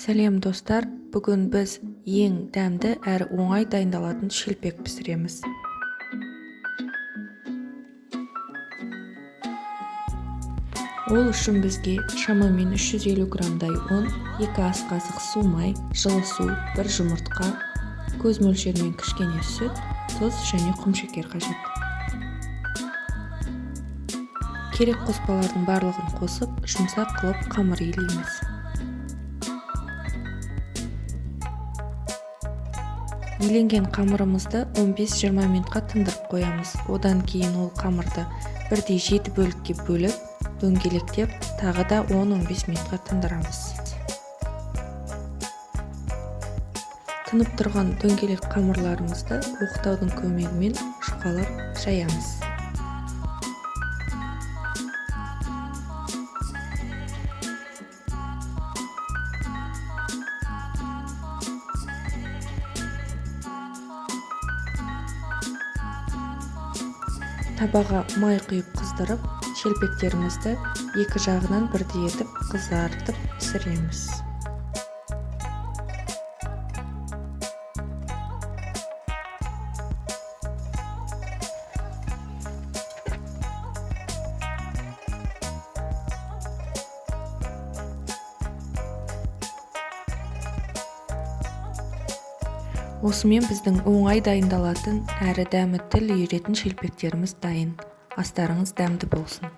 сәлем достар. Бүгін біз ең дәмді әрі оңай дайындалатын шелпек пісіреміз. Ол үшін бізге шамамен 350 грамдай ұн 2 ас қасық су май жылы су бір жұмыртқа көз мөлшерімен кішкене сүт тұз және құмшекер қажет. Керек қоспалардың барлығын қосып жұмсақ қылып қамыр илейміз. Иленген қамырымызды 15-20 минутқа тындырып қоямыз. Одан кейін ол қамырды бірдей жеті бөлікке бөліп дөңгелектеп тағы да 10-15 минутқа тындырамыз. Тынып тұрған дөңгелек қамырларымызды оқтаудың көмегімен жұқалап жаямыз. Табаға май құйып қыздырып шелпектерімізді екі жағынан бірдей етіп қызартып пісіреміз. Осымен біздің оңай дайындалатын әрі дәмі тіл үйіретін шелпектеріміз дайын. Астарыңыз дәмді болсын.